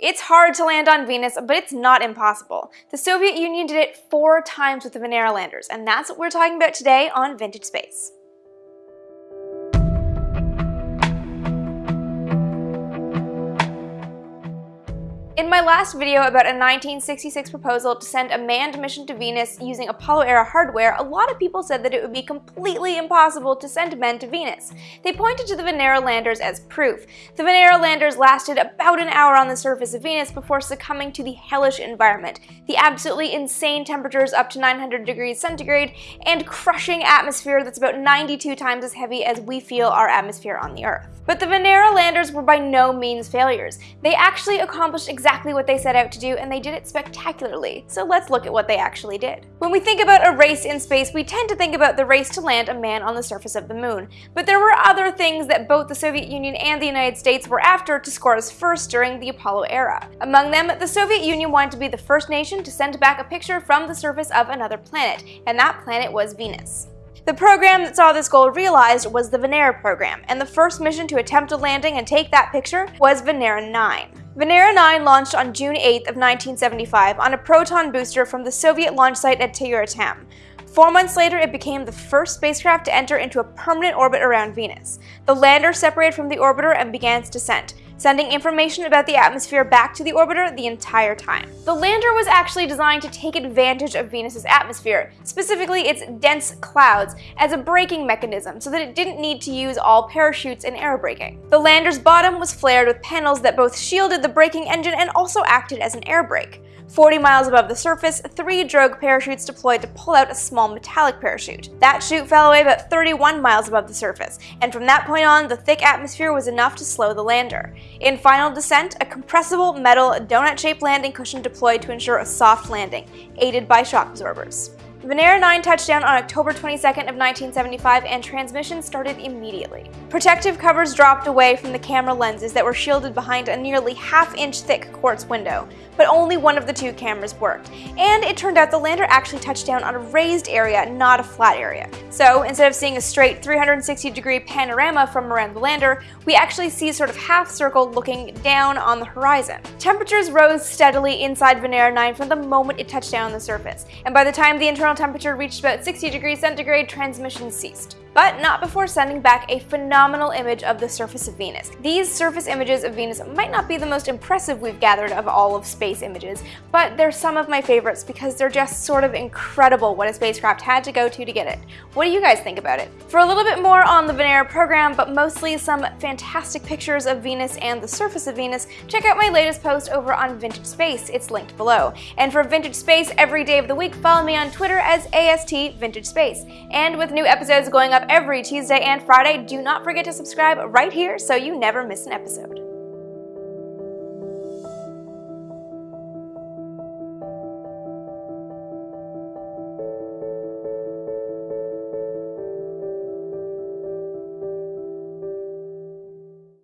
It's hard to land on Venus, but it's not impossible. The Soviet Union did it four times with the Venera landers, and that's what we're talking about today on Vintage Space. In my last video about a 1966 proposal to send a manned mission to Venus using Apollo-era hardware, a lot of people said that it would be completely impossible to send men to Venus. They pointed to the Venera landers as proof. The Venera landers lasted about an hour on the surface of Venus before succumbing to the hellish environment, the absolutely insane temperatures up to 900 degrees centigrade, and crushing atmosphere that's about 92 times as heavy as we feel our atmosphere on the Earth. But the Venera landers were by no means failures. They actually accomplished exactly what they set out to do, and they did it spectacularly. So let's look at what they actually did. When we think about a race in space, we tend to think about the race to land a man on the surface of the moon. But there were other things that both the Soviet Union and the United States were after to score as first during the Apollo era. Among them, the Soviet Union wanted to be the first nation to send back a picture from the surface of another planet, and that planet was Venus. The program that saw this goal realized was the Venera program, and the first mission to attempt a landing and take that picture was Venera 9. Venera 9 launched on June 8 of 1975 on a Proton booster from the Soviet launch site at Tyuratam. Four months later, it became the first spacecraft to enter into a permanent orbit around Venus. The lander separated from the orbiter and began its descent sending information about the atmosphere back to the orbiter the entire time. The lander was actually designed to take advantage of Venus's atmosphere, specifically its dense clouds, as a braking mechanism so that it didn't need to use all parachutes and air braking. The lander's bottom was flared with panels that both shielded the braking engine and also acted as an air brake. 40 miles above the surface, three drogue parachutes deployed to pull out a small metallic parachute. That chute fell away about 31 miles above the surface, and from that point on, the thick atmosphere was enough to slow the lander. In final descent, a compressible metal donut-shaped landing cushion deployed to ensure a soft landing, aided by shock absorbers. Venera 9 touched down on October 22nd of 1975 and transmission started immediately. Protective covers dropped away from the camera lenses that were shielded behind a nearly half-inch thick quartz window, but only one of the two cameras worked. And it turned out the lander actually touched down on a raised area, not a flat area. So instead of seeing a straight 360 degree panorama from around the lander, we actually see sort of half circle looking down on the horizon. Temperatures rose steadily inside Venera 9 from the moment it touched down on the surface, and by the time the internal internal temperature reached about 60 degrees centigrade, transmission ceased but not before sending back a phenomenal image of the surface of Venus. These surface images of Venus might not be the most impressive we've gathered of all of space images, but they're some of my favorites because they're just sort of incredible what a spacecraft had to go to to get it. What do you guys think about it? For a little bit more on the Venera program, but mostly some fantastic pictures of Venus and the surface of Venus, check out my latest post over on Vintage Space, it's linked below. And for Vintage Space every day of the week, follow me on Twitter as AST Vintage Space. And with new episodes going up every Tuesday and Friday. Do not forget to subscribe right here so you never miss an episode.